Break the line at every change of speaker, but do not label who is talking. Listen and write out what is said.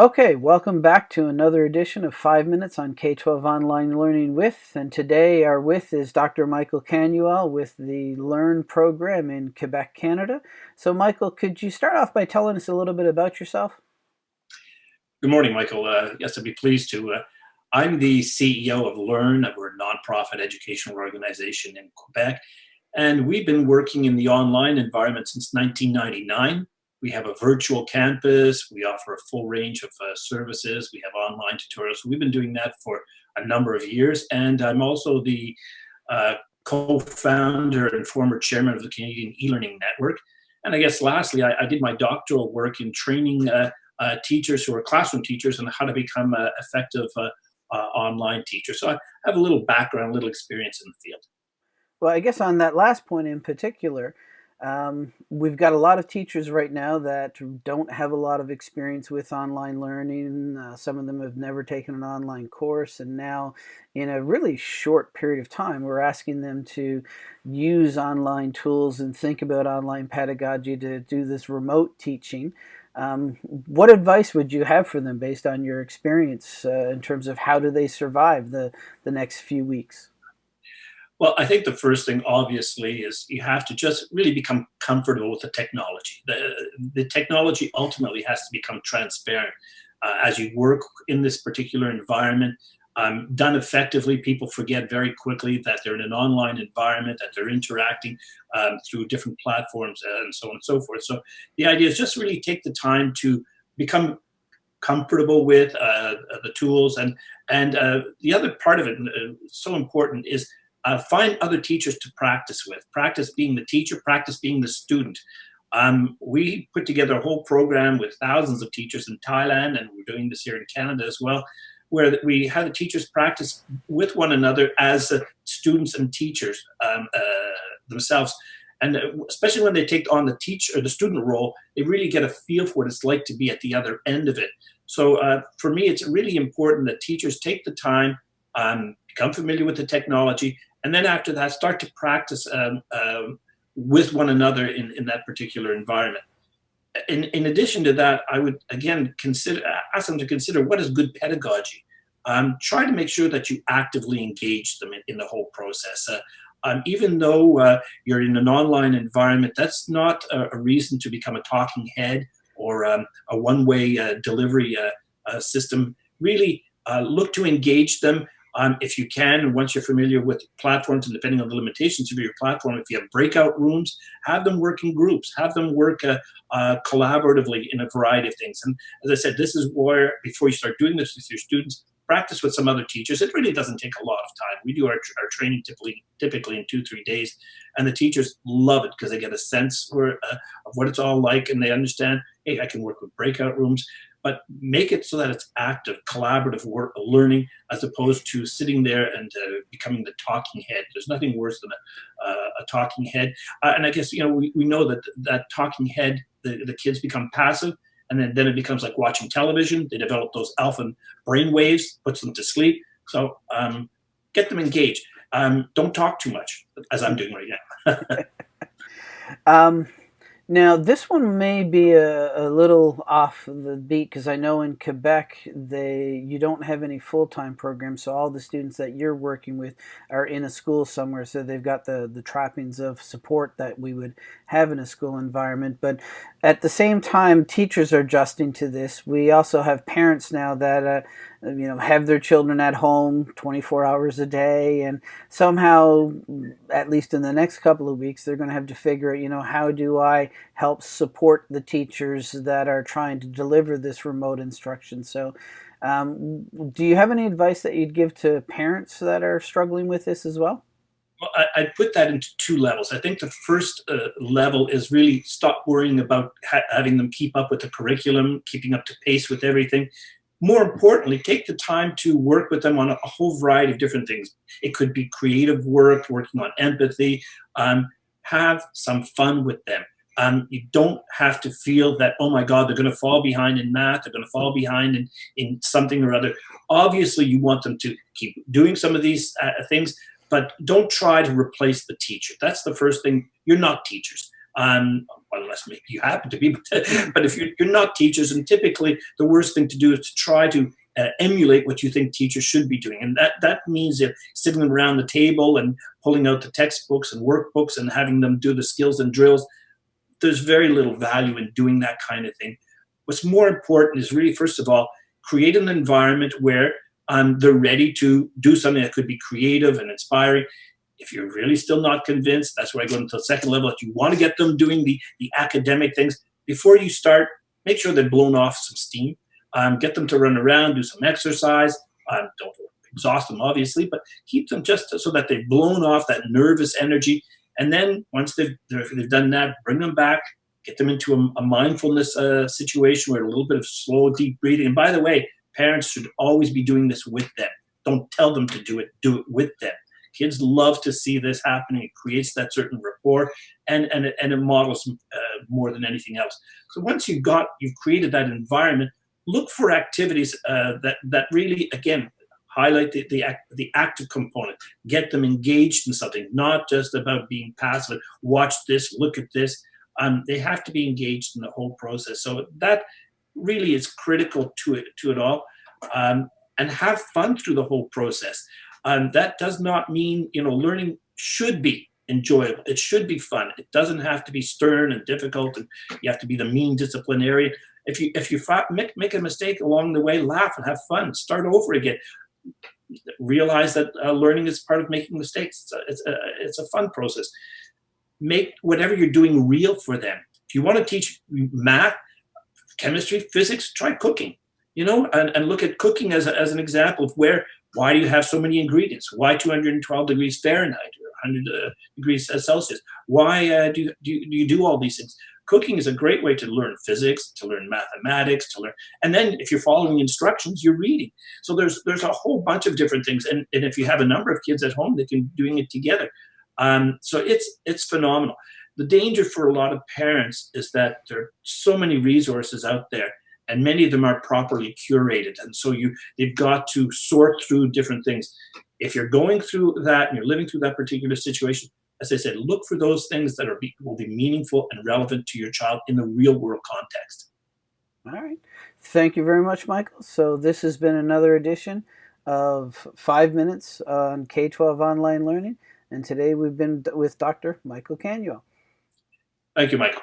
Okay, welcome back to another edition of 5 Minutes on K-12 Online Learning With. And today our with is Dr. Michael Canuel with the LEARN program in Quebec, Canada. So Michael, could you start off by telling us a little bit about yourself?
Good morning, Michael. Uh, yes, I'd be pleased to. Uh, I'm the CEO of LEARN. We're a nonprofit educational organization in Quebec. And we've been working in the online environment since 1999. We have a virtual campus. We offer a full range of uh, services. We have online tutorials. We've been doing that for a number of years. And I'm also the uh, co-founder and former chairman of the Canadian e-learning network. And I guess lastly, I, I did my doctoral work in training uh, uh teachers who are classroom teachers on how to become uh, effective uh, online teachers. So I have a little background, a little experience in the field.
Well, I guess on that last point in particular, um, we've got a lot of teachers right now that don't have a lot of experience with online learning. Uh, some of them have never taken an online course, and now, in a really short period of time, we're asking them to use online tools and think about online pedagogy to do this remote teaching. Um, what advice would you have for them based on your experience uh, in terms of how do they survive the, the next few weeks?
Well, I think the first thing, obviously, is you have to just really become comfortable with the technology. The, the technology ultimately has to become transparent. Uh, as you work in this particular environment, um, done effectively, people forget very quickly that they're in an online environment, that they're interacting um, through different platforms and so on and so forth. So the idea is just really take the time to become comfortable with uh, the tools. And, and uh, the other part of it, uh, so important, is uh, find other teachers to practice with. Practice being the teacher, practice being the student. Um, we put together a whole program with thousands of teachers in Thailand, and we're doing this here in Canada as well, where we had the teachers practice with one another as uh, students and teachers um, uh, themselves. And uh, especially when they take on the teacher or the student role, they really get a feel for what it's like to be at the other end of it. So uh, for me, it's really important that teachers take the time, um, become familiar with the technology, and then after that, start to practice um, um, with one another in, in that particular environment. In, in addition to that, I would again consider ask them to consider what is good pedagogy. Um, try to make sure that you actively engage them in, in the whole process. Uh, um, even though uh, you're in an online environment, that's not a, a reason to become a talking head or um, a one-way uh, delivery uh, uh, system. Really uh, look to engage them um, if you can, and once you're familiar with platforms and depending on the limitations of your platform, if you have breakout rooms, have them work in groups, have them work uh, uh, collaboratively in a variety of things. And as I said, this is where, before you start doing this with your students, practice with some other teachers. It really doesn't take a lot of time. We do our, our training typically, typically in two, three days, and the teachers love it because they get a sense uh, of what it's all like and they understand, hey, I can work with breakout rooms but make it so that it's active, collaborative work, learning, as opposed to sitting there and uh, becoming the talking head. There's nothing worse than a, uh, a talking head. Uh, and I guess, you know, we, we know that that talking head, the, the kids become passive, and then, then it becomes like watching television. They develop those alpha brain waves, puts them to sleep. So um, get them engaged. Um, don't talk too much, as I'm doing right now.
um, now, this one may be a, a little off the beat because I know in Quebec they you don't have any full-time programs, so all the students that you're working with are in a school somewhere, so they've got the, the trappings of support that we would have in a school environment. But at the same time, teachers are adjusting to this. We also have parents now that uh, you know have their children at home 24 hours a day and somehow at least in the next couple of weeks they're going to have to figure out you know how do i help support the teachers that are trying to deliver this remote instruction? So um, do you have any advice that you'd give to parents that are struggling with this as well?
Well, I, I put that into two levels. I think the first uh, level is really stop worrying about ha having them keep up with the curriculum, keeping up to pace with everything, more importantly, take the time to work with them on a, whole variety of different things. It could be creative work, working on empathy, um, have some fun with them. Um, you don't have to feel that, oh my God, they're going to fall behind in math, they're going to fall behind in, in something or other. Obviously, you want them to keep doing some of these uh, things, but don't try to replace the teacher. That's the first thing. You're not teachers. Um, unless maybe you happen to be, but if you're, you're not teachers, and typically the worst thing to do is to try to uh, emulate what you think teachers should be doing. And that, that means that sitting around the table and pulling out the textbooks and workbooks and having them do the skills and drills. There's very little value in doing that kind of thing. What's more important is really, first of all, create an environment where um, they're ready to do something that could be creative and inspiring. If you're really still not convinced, that's where I go into the second level. If you want to get them doing the, the academic things, before you start, make sure they've blown off some steam um, get them to run around, do some exercise. Um, don't exhaust them, obviously, but keep them just so that they've blown off that nervous energy. And then once they've, they've done that, bring them back, get them into a, a mindfulness uh, situation where a little bit of slow, deep breathing. And by the way, parents should always be doing this with them. Don't tell them to do it, do it with them. Kids love to see this happening. It creates that certain rapport and, and, it, and it models uh, more than anything else. So once you've got, you've created that environment, look for activities uh, that, that really, again, highlight the, the, the active component, get them engaged in something, not just about being passive, watch this, look at this. Um, they have to be engaged in the whole process. So that really is critical to it, to it all. Um, and have fun through the whole process. Um, that does not mean, you know, learning should be enjoyable. It should be fun. It doesn't have to be stern and difficult and you have to be the mean disciplinarian. If you if you make, make a mistake along the way, laugh and have fun. Start over again. Realize that uh, learning is part of making mistakes. It's a, it's a, it's a fun process. Make whatever you're doing real for them. If you want to teach math, chemistry, physics, try cooking. You know, and, and look at cooking as, a, as an example of where why do you have so many ingredients? Why 212 degrees Fahrenheit or 100 uh, degrees Celsius? Why uh, do, do, you, do you do all these things? cooking is a great way to learn physics, to learn mathematics, to learn, and then if you're following instructions, you're reading. So there's there's a whole bunch of different things, and, and if you have a number of kids at home, they can be doing it together. Um, so it's it's phenomenal. The danger for a lot of parents is that there are so many resources out there, and many of them are properly curated, and so you you've got to sort through different things. If you're going through that and you're living through that particular situation, as I said, look for those things that are be, will be meaningful and relevant to your child in the real world context.
All right. Thank you very much, Michael. So this has been another edition of Five Minutes on K-12 Online Learning. And today we've been with Dr. Michael Canuel.
Thank you, Michael.